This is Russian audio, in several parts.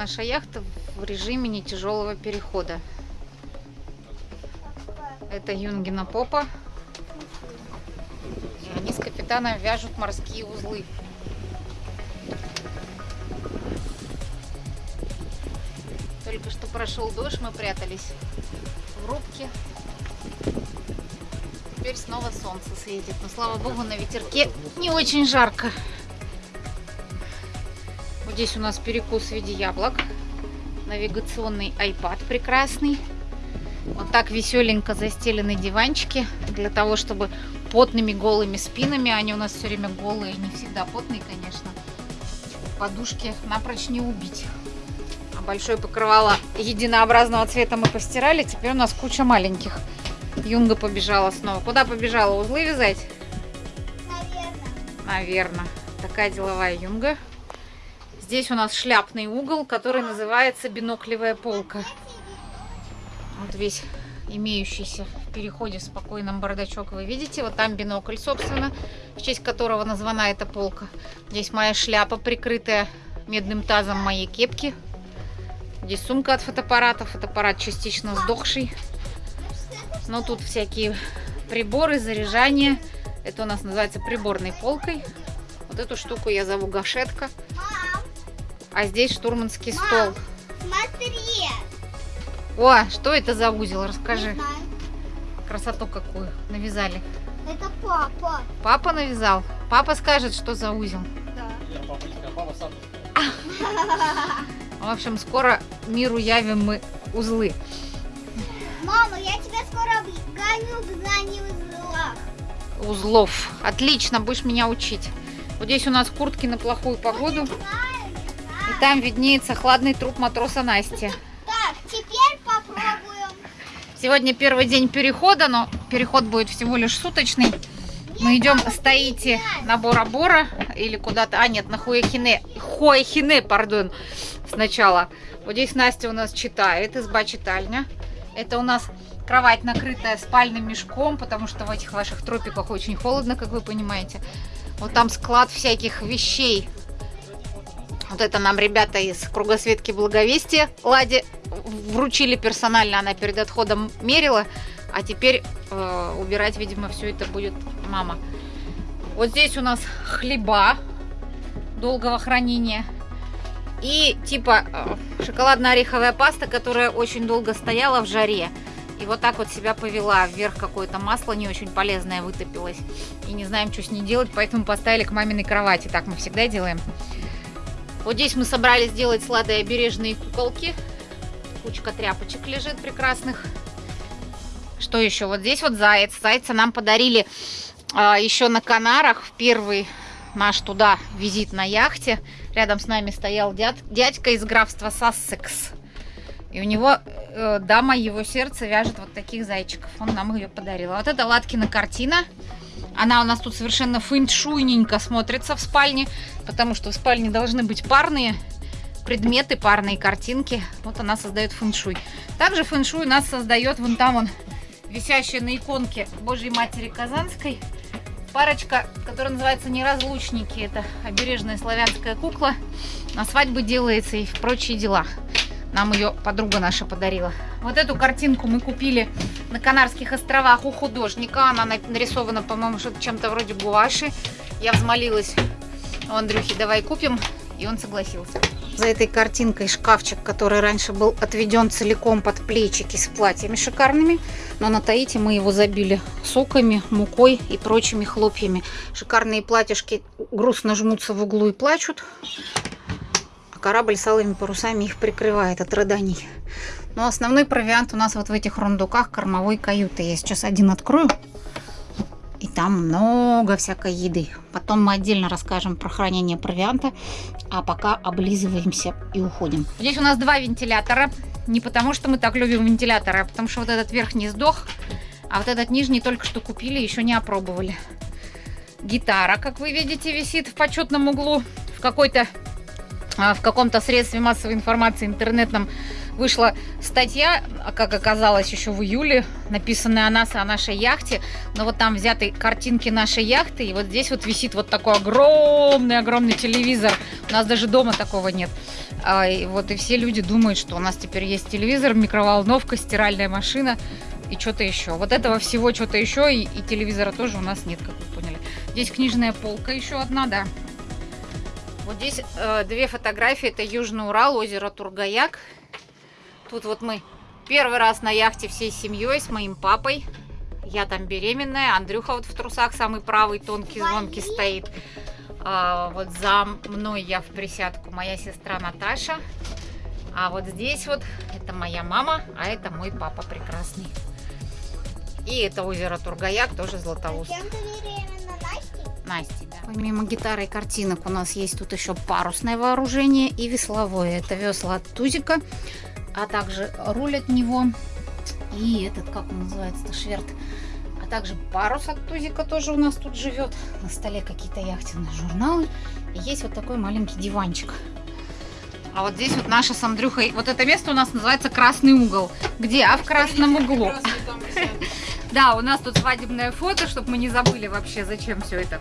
наша яхта в режиме нетяжелого перехода. Это Юнгина попа. И они с капитаном вяжут морские узлы. Только что прошел дождь, мы прятались в рубке. Теперь снова солнце светит. Но слава богу, на ветерке не очень жарко. Здесь у нас перекус в виде яблок. Навигационный iPad прекрасный. Вот так веселенько застелены диванчики для того, чтобы потными голыми спинами, они у нас все время голые, не всегда потные, конечно, подушки напрочь не убить. А большое покрывало единообразного цвета мы постирали, теперь у нас куча маленьких. Юнга побежала снова. Куда побежала? Узлы вязать? Наверное. Наверное. Такая деловая юнга. Здесь у нас шляпный угол, который называется биноклевая полка. Вот весь имеющийся в переходе в спокойном бардачок вы видите. Вот там бинокль, собственно, в честь которого названа эта полка. Здесь моя шляпа, прикрытая медным тазом моей кепки. Здесь сумка от фотоаппарата. Фотоаппарат частично сдохший. Но тут всякие приборы, заряжание. Это у нас называется приборной полкой. Вот эту штуку я зову гашетка. А здесь штурманский Мам. стол. смотри. О, что это за узел? Расскажи. Красоту какую навязали. Это папа. Папа навязал. Папа скажет, что за узел. Да. Я папа не сказал, папа сам. В общем, скоро миру явим мы узлы. Мама, я тебя скоро гоню в знании узлах. Узлов. Отлично, будешь меня учить. Вот здесь у нас куртки на плохую погоду. И там виднеется хладный труп матроса Насти. Так, теперь попробуем. Сегодня первый день перехода, но переход будет всего лишь суточный. Мы идем с Таити на Бора-Бора или куда-то. А, нет, на Хуэхине. Хуэхине, пардон, сначала. Вот здесь Настя у нас читает, изба-читальня. Это у нас кровать, накрытая спальным мешком, потому что в этих ваших тропиках очень холодно, как вы понимаете. Вот там склад всяких вещей. Вот это нам ребята из кругосветки Благовестия Ладе вручили персонально, она перед отходом мерила, а теперь э, убирать, видимо, все это будет мама. Вот здесь у нас хлеба долгого хранения и типа э, шоколадно-ореховая паста, которая очень долго стояла в жаре. И вот так вот себя повела. Вверх какое-то масло не очень полезное вытопилось. И не знаем, что с ней делать, поэтому поставили к маминой кровати. Так мы всегда делаем. Вот здесь мы собрались сделать сладые обережные куколки. Кучка тряпочек лежит прекрасных. Что еще? Вот здесь вот заяц. Зайца нам подарили а, еще на Канарах в первый наш туда визит на яхте. Рядом с нами стоял дяд, дядька из графства Сассекс. И у него э, дама его сердца вяжет вот таких зайчиков. Он нам ее подарил. А вот это Латкина картина. Она у нас тут совершенно фэншуйненько смотрится в спальне, потому что в спальне должны быть парные предметы, парные картинки. Вот она создает фэншуй. Также фэншуй нас создает вон там он, висящая на иконке Божьей Матери Казанской. Парочка, которая называется «Неразлучники». Это обережная славянская кукла. На свадьбы делается и в прочие дела. Нам ее подруга наша подарила. Вот эту картинку мы купили на Канарских островах у художника. Она на- нарисована, по-моему, чем-то вроде гуаши. Я взмолилась у Андрюхи, давай купим. И он согласился. За этой картинкой шкафчик, который раньше был отведен целиком под плечики с платьями шикарными. Но на Таити мы его забили соками, мукой и прочими хлопьями. Шикарные платьишки грустно жмутся в углу и плачут. Корабль с алыми парусами их прикрывает от рыданий. Но основной провиант у нас вот в этих рундуках кормовой каюты. Я сейчас один открою. И там много всякой еды. Потом мы отдельно расскажем про хранение провианта. А пока облизываемся и уходим. Здесь у нас два вентилятора. Не потому, что мы так любим вентиляторы, а потому что вот этот верхний сдох, а вот этот нижний только что купили, еще не опробовали. Гитара, как вы видите, висит в почетном углу. В какой-то в каком-то средстве массовой информации интернетном вышла статья, а, как оказалось, еще в июле, написанная о нас, о нашей яхте. Но вот там взяты картинки нашей яхты, и вот здесь вот висит вот такой огромный-огромный телевизор. У нас даже дома такого нет. А, и вот и все люди думают, что у нас теперь есть телевизор, микроволновка, стиральная машина и что-то еще. Вот этого всего что-то еще и, и телевизора тоже у нас нет, как вы поняли. Здесь книжная полка еще одна, да. Вот здесь э, две фотографии. Это Южный Урал, озеро Тургаяк. Тут вот мы первый раз на яхте всей семьей с моим папой. Я там беременная. Андрюха вот в трусах самый правый, тонкий, звонкий стоит. А, вот за мной я в присядку моя сестра Наташа. А вот здесь вот это моя мама, а это мой папа прекрасный. И это озеро Тургаяк, тоже Златоуст. Насти, да. Помимо гитары и картинок у нас есть тут еще парусное вооружение и весловое. Это весла от Тузика, а также руль от него и этот, как он называется-то, шверт. А также парус от Тузика тоже у нас тут живет. На столе какие-то яхтенные журналы. И есть вот такой маленький диванчик. А вот здесь вот наша с Андрюхой, вот это место у нас называется Красный угол. Где? А в красном углу. Да, у нас тут свадебное фото, чтобы мы не забыли вообще, зачем все это.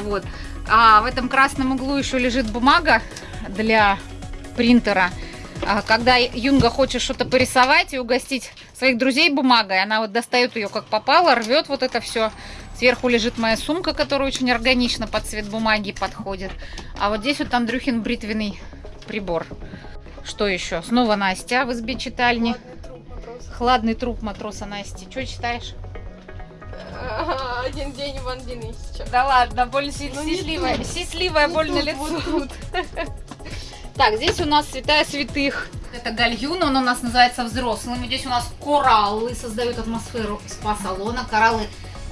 Вот. А в этом красном углу еще лежит бумага для принтера. А когда Юнга хочет что-то порисовать и угостить своих друзей бумагой, она вот достает ее как попало, рвет вот это все. Сверху лежит моя сумка, которая очень органично под цвет бумаги подходит. А вот здесь вот Андрюхин бритвенный прибор. Что еще? Снова Настя в избе читальни. Хладный труп матроса Насти. Что читаешь? Один день в Андинисче. Да ладно, боль Ну, тут. сисливая боль на лицо. Так, здесь у нас святая святых. Это гальюн, он у нас называется взрослым. Здесь у нас кораллы создают атмосферу спа-салона. Кораллы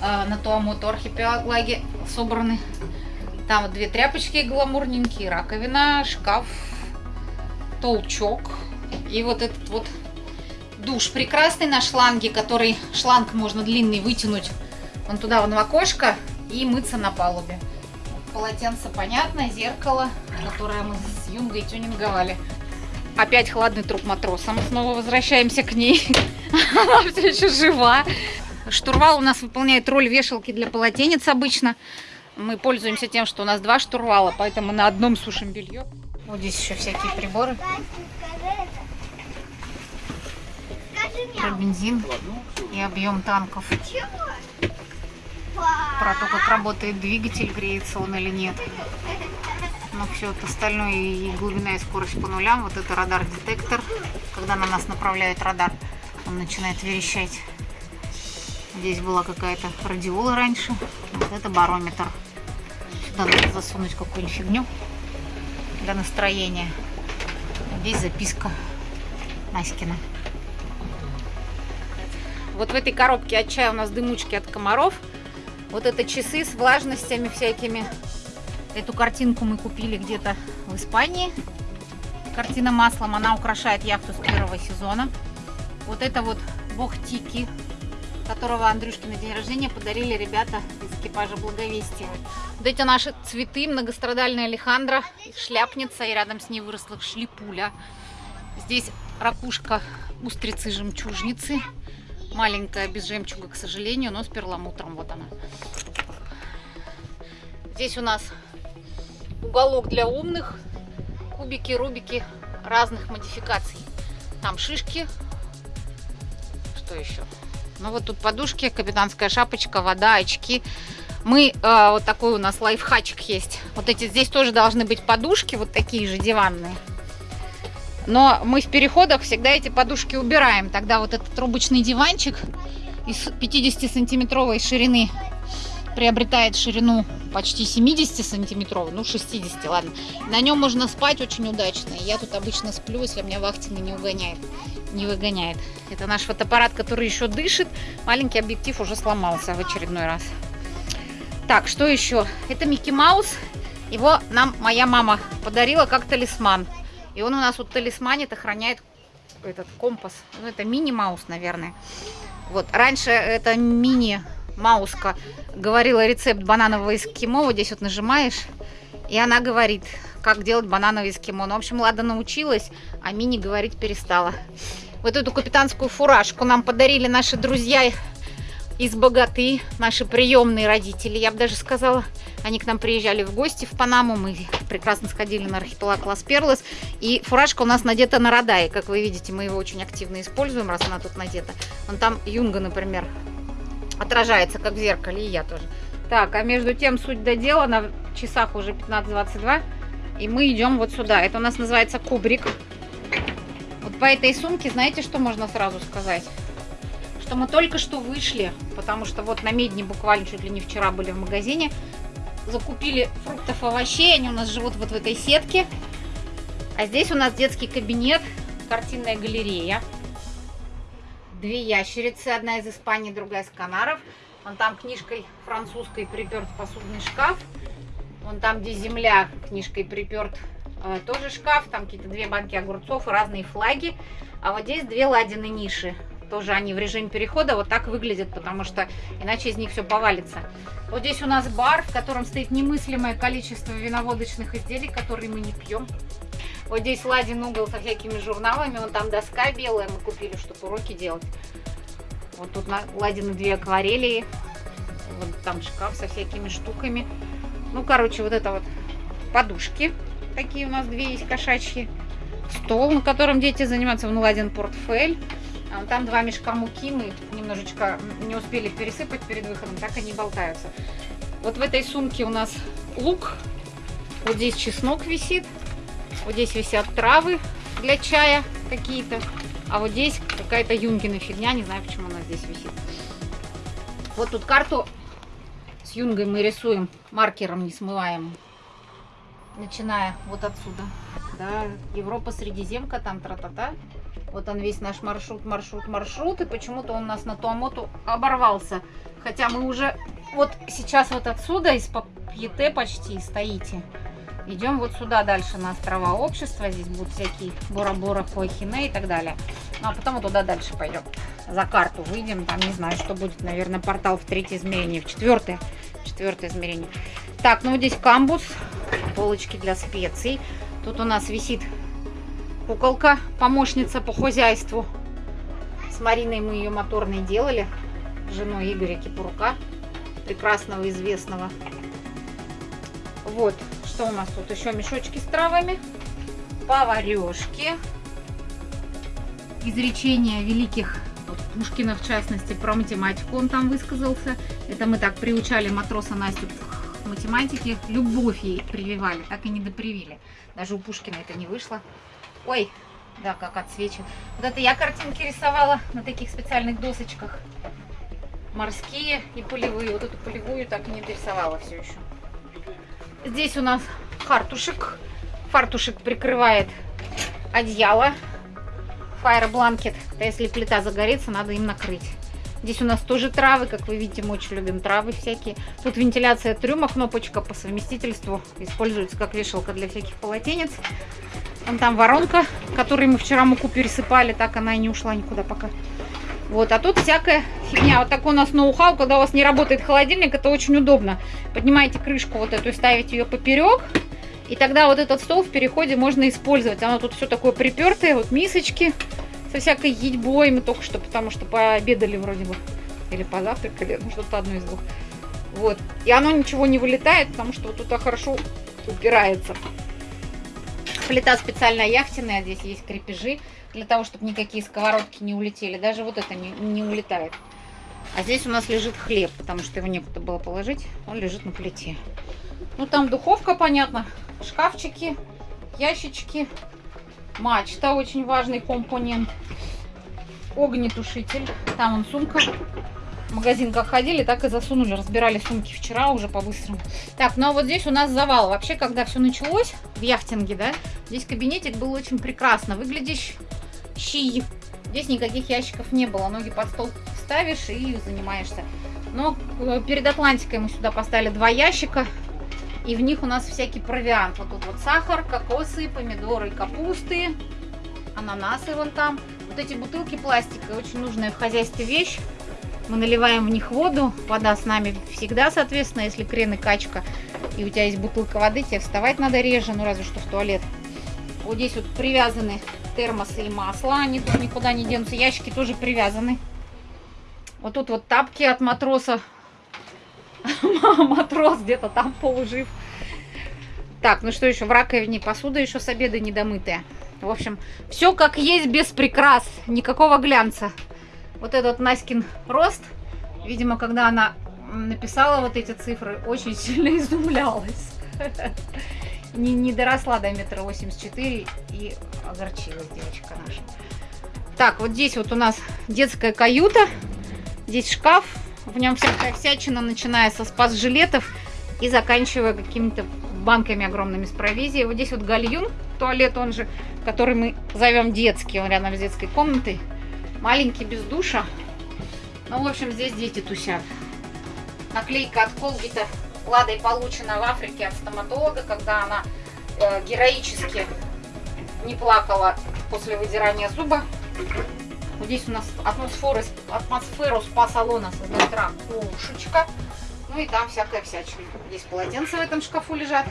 э, на Туамоту архипелаге собраны. Там две тряпочки гламурненькие, раковина, шкаф, толчок. И вот этот вот душ прекрасный на шланге, который шланг можно длинный вытянуть вон туда, вон в окошко и мыться на палубе. Полотенце понятно, зеркало, которое мы с Юнгой тюнинговали. Опять хладный труп матроса. Мы снова возвращаемся к ней. Она все еще жива. Штурвал у нас выполняет роль вешалки для полотенец обычно. Мы пользуемся тем, что у нас два штурвала, поэтому на одном сушим белье. Вот здесь еще всякие приборы. Настя, скажи это. Скажи Про бензин и объем танков. Про то, как работает двигатель, греется он или нет. Но все это остальное и глубина и скорость по нулям. Вот это радар-детектор. Когда на нас направляет радар, он начинает верещать. Здесь была какая-то радиола раньше. Вот это барометр. Сюда надо засунуть какую-нибудь фигню для настроения. Здесь записка Наськина. Вот в этой коробке от чая у нас дымучки от комаров. Вот это часы с влажностями всякими. Эту картинку мы купили где-то в Испании. Картина маслом, она украшает яхту с первого сезона. Вот это вот бог Тики, которого Андрюшке на день рождения подарили ребята из экипажа Благовестия. Вот эти наши цветы, многострадальная Алехандра, шляпница, и рядом с ней выросла шлипуля. Здесь ракушка устрицы-жемчужницы. Маленькая, без жемчуга, к сожалению, но с перламутром. Вот она. Здесь у нас уголок для умных. Кубики, рубики разных модификаций. Там шишки. Что еще? Ну вот тут подушки, капитанская шапочка, вода, очки. Мы, э, вот такой у нас лайфхачик есть. Вот эти здесь тоже должны быть подушки, вот такие же диванные. Но мы в переходах всегда эти подушки убираем. Тогда вот этот трубочный диванчик из 50-сантиметровой ширины приобретает ширину почти 70 сантиметровой, ну 60, ладно. На нем можно спать очень удачно. Я тут обычно сплю, если меня вахтенный не угоняет, не выгоняет. Это наш фотоаппарат, который еще дышит. Маленький объектив уже сломался в очередной раз. Так, что еще? Это Микки Маус. Его нам моя мама подарила как талисман. И он у нас вот талисманит, охраняет этот компас. Ну, это мини-маус, наверное. Вот, раньше это мини-мауска говорила рецепт бананового эскимо. Вот здесь вот нажимаешь, и она говорит, как делать банановый эскимо. Ну, в общем, Лада научилась, а мини говорить перестала. Вот эту капитанскую фуражку нам подарили наши друзья из богаты, наши приемные родители, я бы даже сказала. Они к нам приезжали в гости в Панаму, мы прекрасно сходили на архипелаг Лас-Перлос. И фуражка у нас надета на Радае, как вы видите, мы его очень активно используем, раз она тут надета. Вон там юнга, например, отражается, как в зеркале, и я тоже. Так, а между тем, суть до дела, на часах уже 15.22, и мы идем вот сюда. Это у нас называется кубрик. Вот по этой сумке, знаете, что можно сразу сказать? Что мы только что вышли, потому что вот на Медне буквально чуть ли не вчера были в магазине, закупили фруктов, овощей, они у нас живут вот в этой сетке. А здесь у нас детский кабинет, картинная галерея. Две ящерицы, одна из Испании, другая из Канаров. Вон там книжкой французской приперт посудный шкаф. Вон там, где земля, книжкой приперт э, тоже шкаф. Там какие-то две банки огурцов и разные флаги. А вот здесь две ладины ниши. Тоже они в режиме перехода вот так выглядят, потому что иначе из них все повалится. Вот здесь у нас бар, в котором стоит немыслимое количество виноводочных изделий, которые мы не пьем. Вот здесь ладен угол со всякими журналами. Вон там доска белая мы купили, чтобы уроки делать. Вот тут ладены две акварели. Вот там шкаф со всякими штуками. Ну, короче, вот это вот подушки. Такие у нас две есть кошачьи. Стол, на котором дети занимаются. Вон ладен портфель. А там два мешка муки. Мы немножечко не успели пересыпать перед выходом. Так они болтаются. Вот в этой сумке у нас лук. Вот здесь чеснок висит. Вот здесь висят травы для чая какие-то. А вот здесь какая-то юнгина фигня, не знаю, почему она здесь висит. Вот тут карту с юнгой мы рисуем маркером несмываемым. Начиная вот отсюда. Да, Европа, Средиземка, там тра-та-та. Вот он весь наш маршрут, маршрут, маршрут. И почему-то он у нас на Туамоту оборвался. Хотя мы уже вот сейчас вот отсюда, из Папьете почти стоите. Идем вот сюда дальше на острова общества. Здесь будут всякие Бора-Бора, Хуахине и так далее. Ну, а потом туда дальше пойдем. За карту выйдем. Там не знаю, что будет. Наверное, портал в третье измерение. В четвертое. Четвертое измерение. Так, ну здесь камбус. Полочки для специй. Тут у нас висит куколка, помощница по хозяйству. С Мариной мы ее моторной делали. Женой Игоря Кипурука. Прекрасного, известного. Вот, что у нас тут еще? Мешочки с травами, поварешки, изречения великих вот Пушкина, в частности, про математику он там высказался. Это мы так приучали матроса Настю математике. Любовь ей прививали, так и не допривили. Даже у Пушкина это не вышло. Ой, да, как отсвечивает. Вот это я картинки рисовала на таких специальных досочках. Морские и полевые. Вот эту полевую так и не дорисовала все еще. Здесь у нас фартушек. Фартушек прикрывает одеяло. Fire blanket. Если плита загорится, надо им накрыть. Здесь у нас тоже травы, как вы видите, мы очень любим травы всякие. Тут вентиляция трюма, кнопочка по совместительству. Используется как вешалка для всяких полотенец. Вон там воронка, которой мы вчера муку пересыпали, так она и не ушла никуда пока. Вот, а тут всякая фигня. Вот такой у нас ноу-хау, когда у вас не работает холодильник, это очень удобно. Поднимаете крышку вот эту и ставите ее поперек. И тогда вот этот стол в переходе можно использовать. Оно тут все такое припертое, вот мисочки со всякой едьбой. Мы только что, потому что пообедали вроде бы. Или позавтракали, ну что-то одно из двух. Вот. И оно ничего не вылетает, потому что вот туда хорошо упирается. Плита специальная яхтенная, здесь есть крепежи для того, чтобы никакие сковородки не улетели. Даже вот это не, не улетает. А здесь у нас лежит хлеб, потому что его некуда было положить. Он лежит на плите. Ну, там духовка, понятно. Шкафчики, ящички. Мачта, очень важный компонент. Огнетушитель. Там он сумка. В магазин как ходили, так и засунули. Разбирали сумки вчера уже по-быстрому. Так, ну а вот здесь у нас завал. Вообще, когда все началось в яхтинге, да, здесь кабинетик был очень прекрасно выглядящий щи. Здесь никаких ящиков не было. Ноги под стол ставишь и занимаешься. Но э, перед Атлантикой мы сюда поставили два ящика. И в них у нас всякий провиант. Вот тут вот сахар, кокосы, помидоры, капусты, ананасы вон там. Вот эти бутылки пластика, очень нужная в хозяйстве вещь. Мы наливаем в них воду. Вода с нами всегда, соответственно, если крен и качка, и у тебя есть бутылка воды, тебе вставать надо реже, ну разве что в туалет. Вот здесь вот привязаны термосы и масло, они тут никуда не денутся. Ящики тоже привязаны. Вот тут вот тапки от матроса. Матрос где-то там полужив. Так, ну что еще? В раковине посуда еще с обеда недомытая. В общем, все как есть, без прикрас. Никакого глянца. Вот этот Наськин рост. Видимо, когда она написала вот эти цифры, очень сильно изумлялась. Не, не доросла до метра восемьдесят четыре и огорчилась девочка наша. Так, вот здесь вот у нас детская каюта. Здесь шкаф. В нем всякая всячина, начиная со спас-жилетов и заканчивая какими-то банками огромными с провизией. Вот здесь вот гальюн, туалет он же, который мы зовем детский. Он рядом с детской комнатой. Маленький, без душа. Ну, в общем, здесь дети тусят. Наклейка от Колгита Ладой получена в Африке от стоматолога, когда она э, героически не плакала после выдирания зуба. Вот здесь у нас атмосферу, атмосферу спа-салона создает ракушечка. Ну и там всякая всячина. Здесь полотенца в этом шкафу лежат.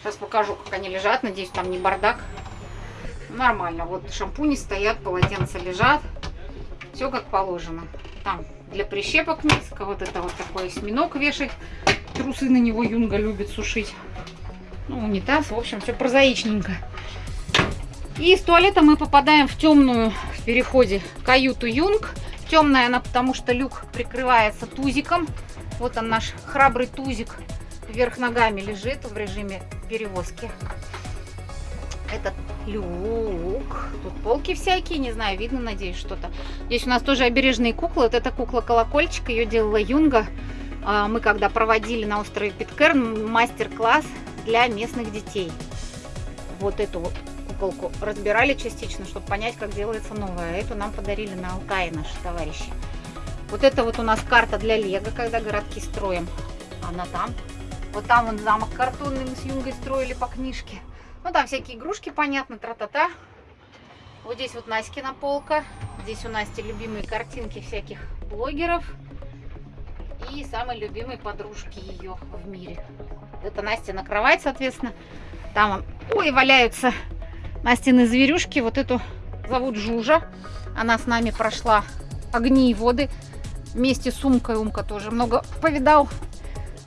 Сейчас покажу, как они лежат. Надеюсь, там не бардак. Нормально. Вот шампуни стоят, полотенца лежат. Все как положено. Там для прищепок низко. Вот это вот такой осьминог вешать. Трусы на него Юнга любит сушить. Ну, унитаз. В общем, все прозаичненько. И с туалета мы попадаем в темную в переходе каюту Юнг. Темная она, потому что люк прикрывается тузиком. Вот он наш храбрый тузик вверх ногами лежит в режиме перевозки. Этот люк. Тут полки всякие, не знаю, видно, надеюсь, что-то. Здесь у нас тоже обережные куклы. Вот эта кукла-колокольчик, ее делала Юнга. А, мы когда проводили на острове Питкерн мастер-класс для местных детей. Вот эту куколку разбирали частично, чтобы понять, как делается новая. Эту нам подарили на Алтае наши товарищи. Вот это вот у нас карта для лего, когда городки строим. Она там. Вот там вон замок картонный мы с Юнгой строили по книжке. Ну там всякие игрушки, понятно, тра-та-та. Вот здесь вот Наськина полка. Здесь у Насти любимые картинки всяких блогеров. И самой любимой подружки ее в мире. Это Настя на кровать, соответственно. Там, ой, валяются Настины зверюшки. Вот эту зовут Жужа. Она с нами прошла огни и воды. Вместе с Умкой. Умка тоже много повидал.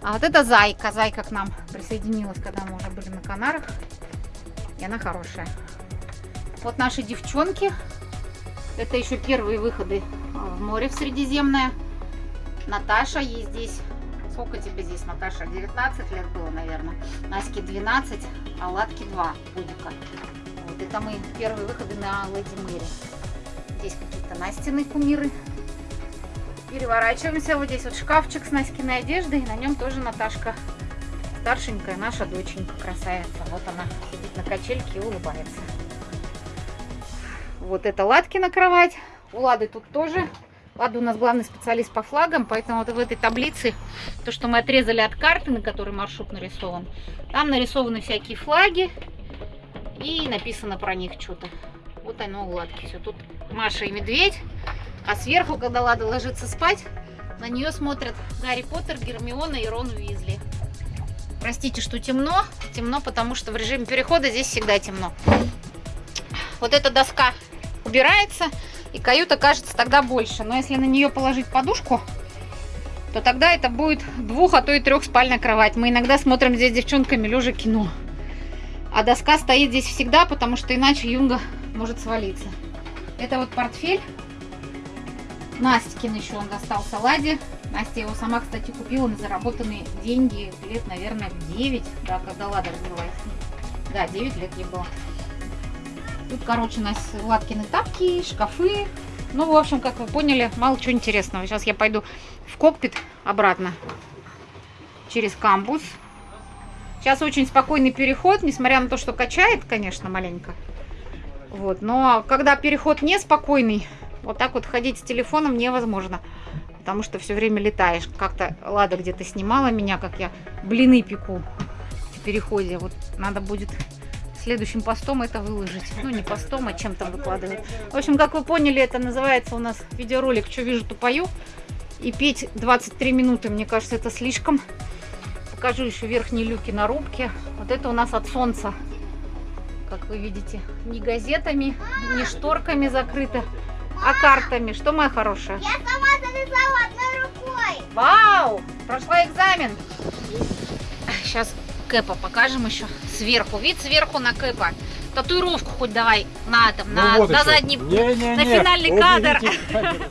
А вот это Зайка. Зайка к нам присоединилась, когда мы уже были на Канарах. И она хорошая. Вот наши девчонки. Это еще первые выходы в море в Средиземное. Наташа, ей здесь... Сколько тебе здесь, Наташа? 19 лет было, наверное. Наське 12, а Ладке 2 годика. Вот это мы первые выходы на Леди Мэри. Здесь какие-то Настины кумиры. Переворачиваемся. Вот здесь вот шкафчик с Наськиной одеждой. И на нем тоже Наташка. Старшенькая наша доченька, красавица. Вот она сидит на качельке и улыбается. Вот это Ладкина кровать. У Лады тут тоже. Лада у нас главный специалист по флагам, поэтому вот в этой таблице, то, что мы отрезали от карты, на которой маршрут нарисован, там нарисованы всякие флаги и написано про них что-то. Вот оно у Ладки все. Тут Маша и Медведь, а сверху, когда Лада ложится спать, на нее смотрят Гарри Поттер, Гермиона и Рон Уизли. Простите, что темно. Темно, потому что в режиме перехода здесь всегда темно. Вот эта доска убирается, и каюта кажется тогда больше. Но если на нее положить подушку, то тогда это будет двух, а то и трехспальная кровать. Мы иногда смотрим здесь девчонками лежа кино. А доска стоит здесь всегда, потому что иначе юнга может свалиться. Это вот портфель. Настикин еще он достался Ладе. Настя его сама, кстати, купила на заработанные деньги лет, наверное, 9, да, когда Лада развелась. Да, 9 лет ей было. Тут, короче, у нас Владкины тапки, шкафы. Ну, в общем, как вы поняли, мало чего интересного. Сейчас я пойду в кокпит обратно через камбус. Сейчас очень спокойный переход, несмотря на то, что качает, конечно, маленько. Вот, но когда переход неспокойный, вот так вот ходить с телефоном невозможно. Потому что все время летаешь. Как-то Лада где-то снимала меня, как я блины пеку в переходе. Вот надо будет следующим постом это выложить. Ну, не постом, а чем там выкладывать. В общем, как вы поняли, это называется у нас видеоролик «Что вижу, то пою». И петь 23 минуты, мне кажется, это слишком. Покажу еще верхние люки на рубке. Вот это у нас от солнца. Как вы видите, ни газетами, ни шторками закрыто, А картами? Что, моя хорошая? Я сама завязала одной рукой. Вау! Прошла экзамен. Сейчас Кэпа покажем еще сверху. Вид сверху на Кэпа. Татуировку хоть давай на этом, на, Ну вот на еще. задний, Не-не-не. на финальный Вот кадр. видите,